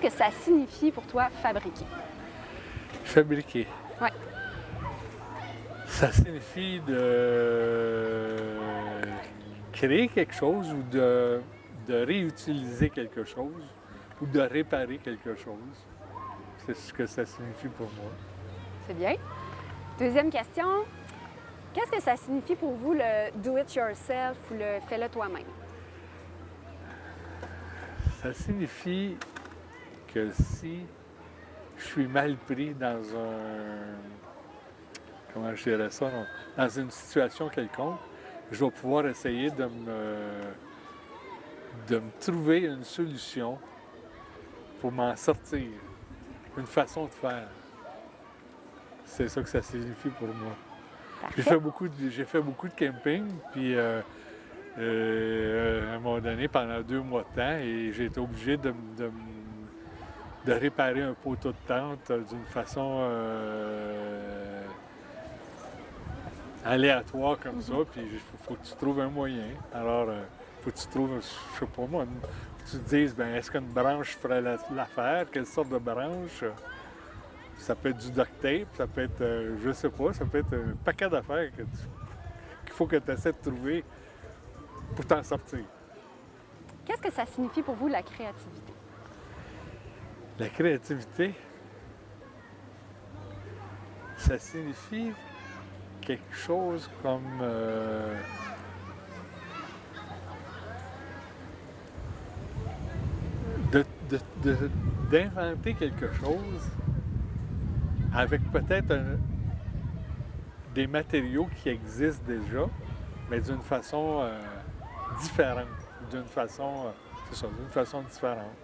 Qu'est-ce que ça signifie pour toi fabriquer? Fabriquer. Oui. Ça signifie de créer quelque chose ou de, de réutiliser quelque chose ou de réparer quelque chose. C'est ce que ça signifie pour moi. C'est bien. Deuxième question. Qu'est-ce que ça signifie pour vous le do-it-yourself ou le fais-le toi-même? Ça signifie que si je suis mal pris dans un... Comment je dirais ça? non, Dans une situation quelconque, je vais pouvoir essayer de me, de me trouver une solution pour m'en sortir, une façon de faire. C'est ça que ça signifie pour moi. J'ai fait beaucoup de, j'ai fait beaucoup de camping, puis euh, euh, à un moment donné, pendant deux mois de temps, et j'ai été obligé de, de de réparer un poteau de tente euh, d'une façon euh, aléatoire comme ça, puis il faut, faut que tu trouves un moyen. Alors, il faut que tu trouves, je sais pas moi, une- que tu te dises, ben, est-ce qu'une branche ferait la- l'affaire? Quelle sorte de branche? Ça peut être du duct tape, ça peut être, euh, je sais pas, ça peut être un paquet d'affaires qu'il faut que tu essaies de trouver pour t'en sortir. Qu'est-ce que ça signifie pour vous la créativité? La créativité, ça signifie quelque chose comme euh, d'inventer quelque chose avec peut-être des matériaux qui existent déjà, mais d'une façon euh, différente, d'une façon, euh, ça, d'une façon différente.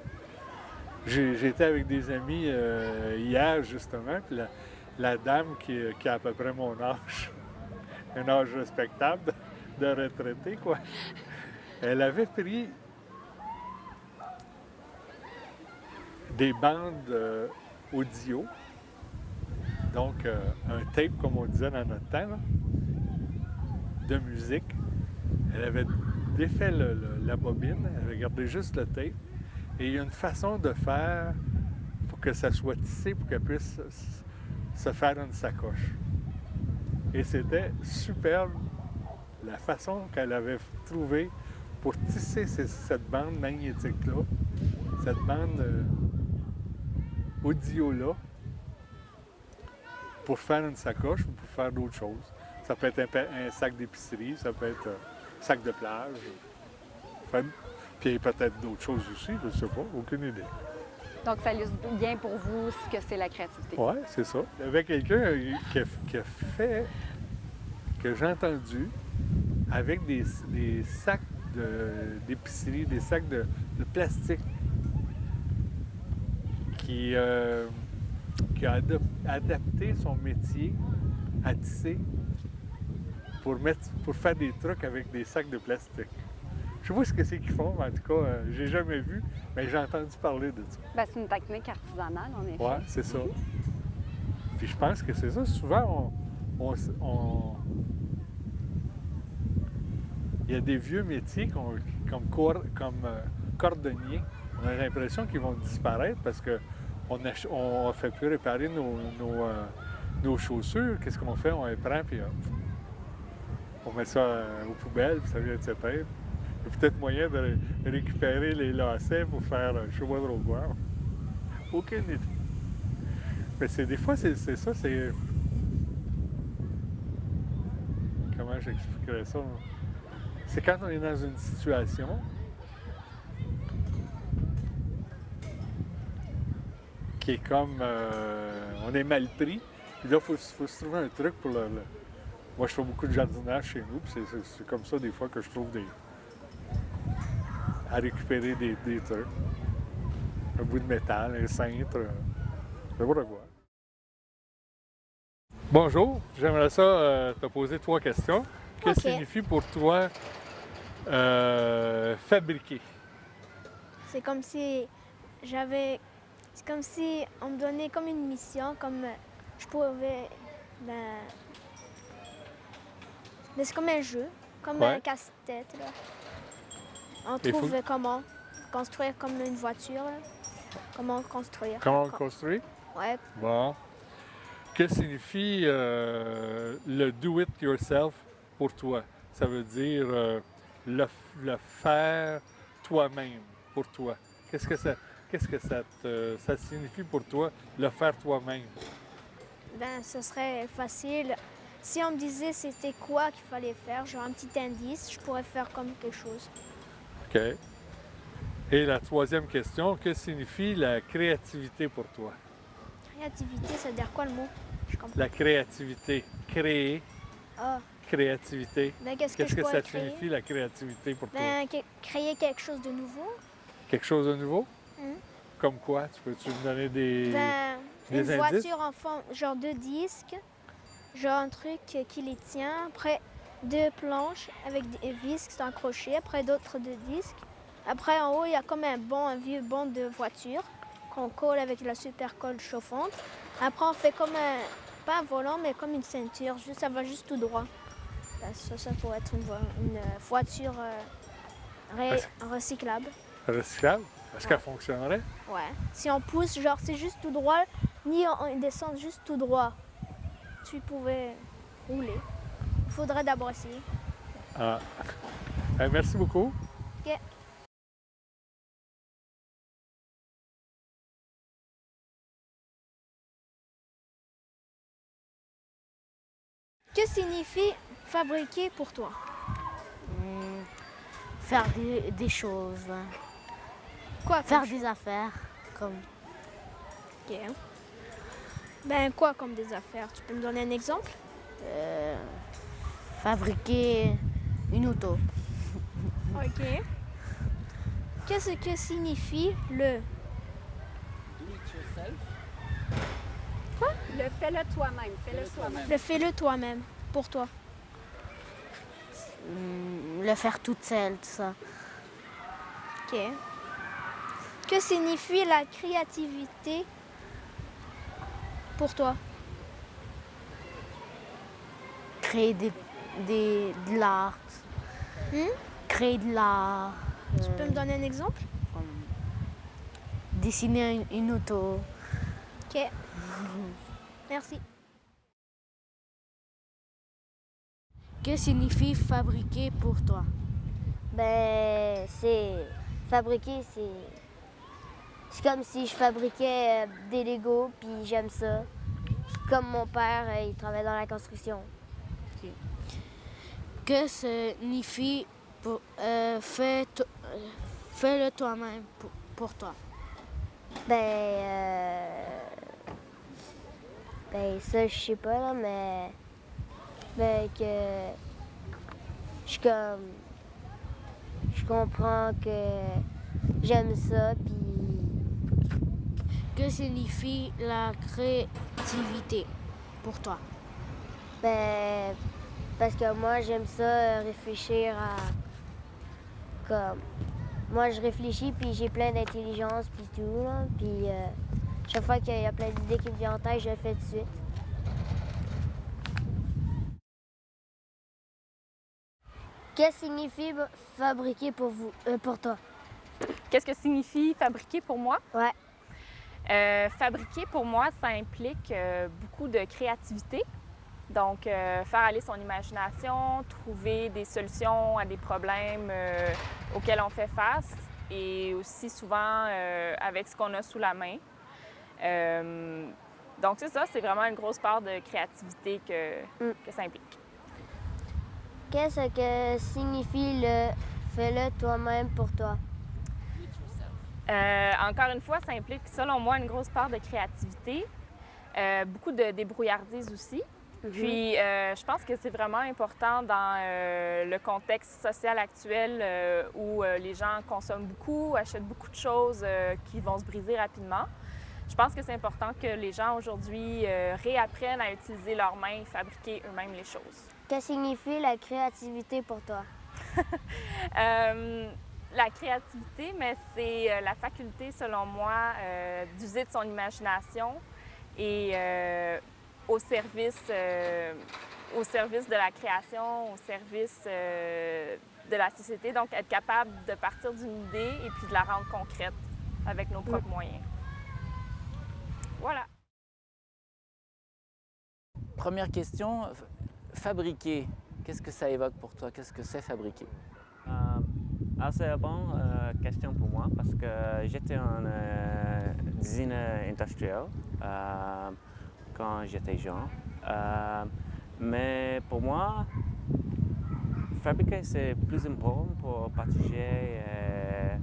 J'étais avec des amis euh, hier, justement, puis la, dame qui, a à peu près mon âge, un âge respectable de, retraité, quoi, elle avait pris des bandes euh, audio, donc euh, un tape, comme on disait dans notre temps, de musique. Elle avait défait la bobine, elle avait gardé juste le tape. Et il y a une façon de faire pour que ça soit tissé, pour qu'elle puisse se faire une sacoche. Et c'était superbe la façon qu'elle avait trouvée pour tisser cette bande magnétique-là, cette bande euh, audio-là, pour faire une sacoche ou pour faire d'autres choses. Ça peut être un, sac d'épicerie, ça peut être un sac de plage. Puis peut-être d'autres choses aussi, je ne sais pas, aucune idée. Donc, ça illustre bien pour vous ce que c'est la créativité. Oui, c'est ça. Il y avait quelqu'un qui, a- qui a fait, que j'ai entendu, avec des, des sacs de- d'épicerie, des sacs de, de plastique, qui, euh, qui a adapté son métier à tisser pour, mettre, pour faire des trucs avec des sacs de plastique. Je sais pas ce que c'est qu'ils font, mais en tout cas, euh, j'ai jamais vu, mais j'ai entendu parler de ça. Ben, c'est une technique artisanale, en effet. Oui, c'est ça. Puis je pense que c'est ça. Souvent, on, on s- on- il y a des vieux métiers comme, comme euh, cordonnier. On a l'impression qu'ils vont disparaître parce qu'on ne fait plus réparer nos, nos, euh, nos chaussures. Qu'est-ce qu'on fait? On les prend puis on met ça euh, aux poubelles, puis ça vient de se perdre. Il y a peut-être moyen de ré- récupérer les lacets pour faire sais pas trop quoi. Aucune idée. Mais c'est des fois, c'est ça, c'est. Comment j'expliquerais ça? C'est quand on est dans une situation qui est comme. euh, on est mal pris. Puis là, il faut, se trouver un truc pour le. Moi, je fais beaucoup de jardinage chez nous, puis c'est comme ça des fois que je trouve des. À récupérer des, des trucs. Un bout de métal, un cintre, n'importe quoi. Bonjour, j'aimerais ça euh, te poser trois questions. Que Ok. signifie pour toi euh, fabriquer? C'est comme si j'avais. C'est comme si on me donnait comme une mission, comme je pouvais. Ben. ben, c'est comme un jeu, comme Ouais. un casse-tête. On Il faut- trouve comment construire comme une voiture. comment construire. Comment on Com- construit? Ouais, Bon. Que signifie euh, le do it yourself pour toi? Ça veut dire euh, le, le faire toi-même pour toi. Qu'est-ce que ça, qu'est-ce que ça, te- ça signifie pour toi, le faire toi-même? ben ce serait facile. Si on me disait c'était quoi qu'il fallait faire, genre un petit indice, je pourrais faire comme quelque chose. OK. Et la troisième question, que signifie la créativité pour toi? Créativité, ça veut dire quoi le mot? Je comprends. La créativité. Créer, Ah, créativité. ben qu'est-ce que ça créer signifie, la créativité pour toi? Ben créer quelque chose de nouveau. Quelque chose de nouveau? Mhm. Comme quoi? Tu peux-tu me donner des... Ben, des une indices? voiture en forme, genre deux disques, genre un truc qui les tient. Après, deux planches avec des vis qui sont accrochées. Après, d'autres deux disques. Après, en haut, il y a comme un banc, un vieux banc de voiture qu'on colle avec la super colle chauffante. Après, on fait comme un, pas un volant, mais comme une ceinture. Juste, ça va juste tout droit. Ça, ça pourrait être une, vo- une, voiture euh, ré- recyclable. recyclable? Est-ce qu'elle fonctionnerait? Ouais. Si on pousse, genre c'est juste tout droit, ni on descend juste tout droit. Tu pouvais rouler. Il faudrait d'abord essayer. Ah. Eh, merci beaucoup. Que signifie fabriquer pour toi? Hmm, faire des, des choses, Quoi faire des affaires, comme? Ok. Ben quoi comme des affaires? Tu peux me donner un exemple? Euh, fabriquer une auto. Ok. Qu'est-ce que signifie le Le fais-le toi-même. Fais-le toi-même. le fais-le toi-même pour toi Hmm, le faire toute seule, tout ça. Ok. Que signifie la créativité pour toi? Créer des, des, de l'art. Hmm? Créer de l'art. Tu peux me donner un exemple? Dessiner une, une auto. Ok. Merci. Que signifie fabriquer pour toi? Ben, c'est. Fabriquer, c'est. C'est comme si je fabriquais euh, des Legos, puis j'aime ça. Comme mon père, euh, il travaille dans la construction. Que signifie pour, euh, fais to- euh, fais-le toi-même pour, pour toi? Ben. euh, Ben, ça, je sais pas, là, mais. Ben, que. Je suis comme. Je comprends que j'aime ça, puis. Que signifie la créativité pour toi? Ben, parce que moi, j'aime ça euh, réfléchir à. Comme. Moi, je réfléchis, puis j'ai plein d'intelligence, puis tout, là. Puis, euh, chaque fois qu'il y a plein d'idées qui me viennent en tête, je le fais tout de suite. Qu'est-ce que signifie fabriquer pour vous, euh, pour toi? Qu'est-ce que signifie fabriquer pour moi? Ouais. Euh, fabriquer pour moi, ça implique euh, beaucoup de créativité. Donc, euh, faire aller son imagination, trouver des solutions à des problèmes euh, auxquels on fait face et aussi souvent euh, avec ce qu'on a sous la main. Donc, c'est ça, c'est vraiment une grosse part de créativité que, Mm. que ça implique. Qu'est-ce que signifie le fais-le toi-même pour toi? Encore une fois, ça implique, selon moi, une grosse part de créativité, beaucoup de débrouillardise aussi. Puis, euh, je pense que c'est vraiment important dans euh, le contexte social actuel euh, où les gens consomment beaucoup, achètent beaucoup de choses qui vont se briser rapidement. Je pense que c'est important que les gens aujourd'hui réapprennent à utiliser leurs mains et fabriquer eux-mêmes les choses. Que signifie la créativité pour toi? La créativité, mais c'est la faculté, selon moi, d'user de son imagination et euh, au service, de la création, au service euh, de la société. Donc, être capable de partir d'une idée et puis de la rendre concrète avec nos propres mm. moyens. Voilà. Première question, fabriquer. Qu'est-ce que ça évoque pour toi? Qu'est-ce que c'est fabriquer? Euh, assez bonne euh, question pour moi parce que j'étais en euh, designer industriel quand j'étais jeune. Euh, mais pour moi, fabriquer c'est plus important pour partager. euh,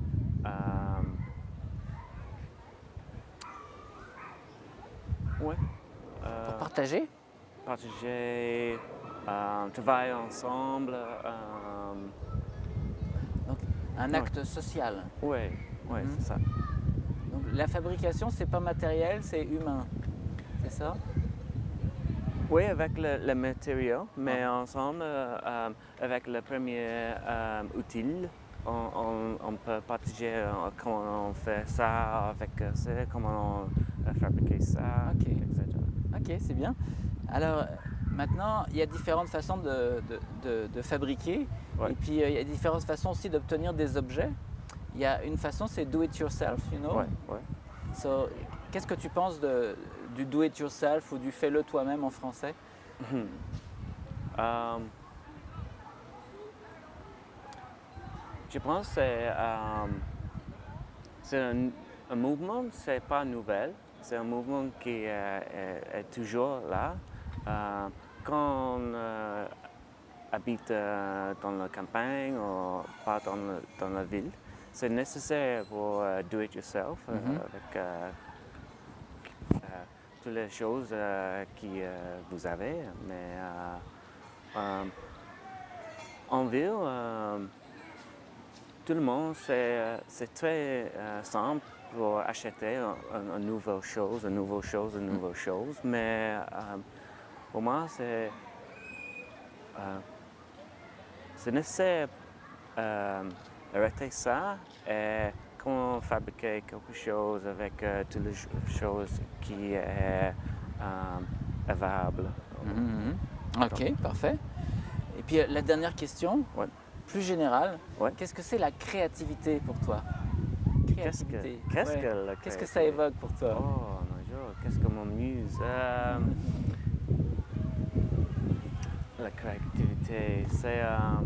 euh, ouais. Pour partager? partager, travailler ensemble. Donc, un Ouais. acte social. oui, ouais, Mhm. c'est ça. Donc, la fabrication, c'est pas matériel, c'est humain. C'est ça? Oui, avec le, le matériau, mais ensemble, euh, euh, avec le premier euh, outil, on, on- on peut partager euh, comment on fait ça, avec ça, comment on fabrique ça, Ok. etc. Ok, c'est bien. Alors, maintenant, il y a différentes façons de, de- de- de fabriquer. Ouais. Et puis, euh, il y a différentes façons aussi d'obtenir des objets. Il y a une façon, c'est do it yourself, you know? Ouais, ouais. So, Qu'est-ce que tu penses de, du do it yourself ou du fais-le toi-même en français Euh, je pense que c'est, euh, c'est un, un mouvement, c'est pas nouvel. C'est un mouvement qui euh, est, est toujours là. Euh, quand on euh, habite euh, dans la campagne ou pas dans, le- dans la ville, c'est nécessaire pour euh, do it yourself euh, Mhm. avec euh, euh, les choses euh, que euh, vous avez. Mais euh, en ville, tout le monde, c'est très simple pour acheter une, une nouvelle chose, une nouvelle chose, une nouvelle chose. Mais pour moi, c'est c'est nécessaire d'arrêter ça et comment fabriquer quelque chose avec euh, toutes les ch- choses qui est euh, available. Mhm, mhm. Ok, parfait. Et puis euh, la dernière question, Ouais. plus générale, Ouais. qu'est-ce que c'est la créativité pour toi? Qu'est-ce que, Ouais. que ça évoque pour toi? Oh, mon Dieu, qu'est-ce que m'amuse? Euh, la créativité, c'est... euh,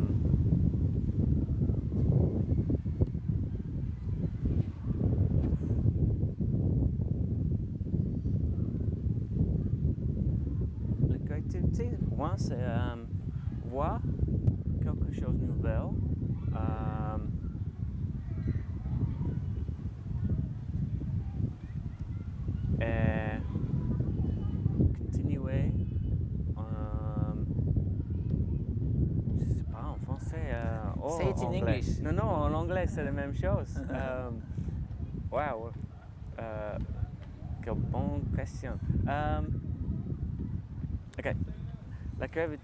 La créativité, pour moi, c'est euh, voir quelque chose de nouvel. euh, et continuer. euh, je sais pas en français. euh, oh, Say it in anglais. English. Non, non, en anglais c'est la même chose. wow. Quelle bonne question. Euh, ok. La cré-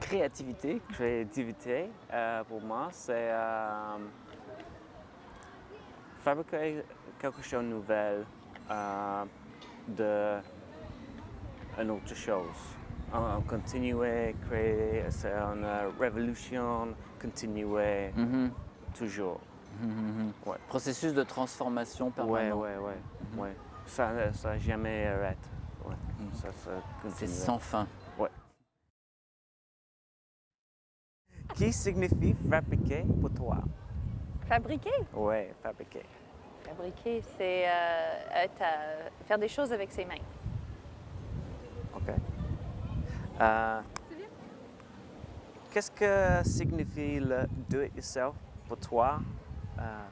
Créativité. créativité, euh, pour moi, c'est euh, fabriquer quelque chose de nouvel euh, de une autre chose. On, on continuer, créer, c'est une révolution, continuer Mhm, toujours. mhm, mhm. Ouais. Processus de transformation permanent. ouais, Mhm. ouais. Ça, ça jamais arrête. Ouais. Ça, ça C'est sans fin. Qui signifie fabriquer pour toi? Fabriquer? Ouais, fabriquer. Fabriquer, c'est euh, à- faire des choses avec ses mains. OK. Euh, Qu'est-ce que signifie le do-it-yourself pour toi? Euh,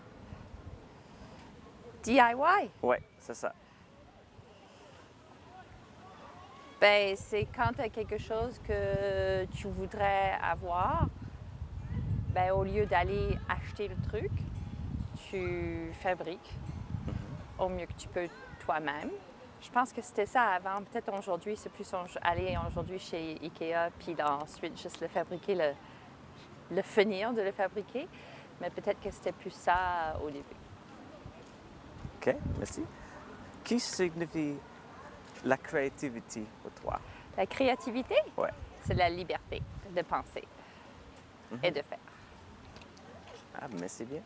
DIY, ouais, c'est ça. ben, c'est quand tu as quelque chose que tu voudrais avoir, ben, au lieu d'aller acheter le truc, tu fabriques au mieux que tu peux toi-même. Je pense que c'était ça avant. Peut-être aujourd'hui, c'est plus aller aujourd'hui chez Ikea, puis ensuite juste le fabriquer, le, le finir de le fabriquer. Mais peut-être que c'était plus ça au début. OK, merci. Qui signifie la créativité pour toi? La créativité, Ouais. c'est la liberté de penser et de faire. Ah, merci bien.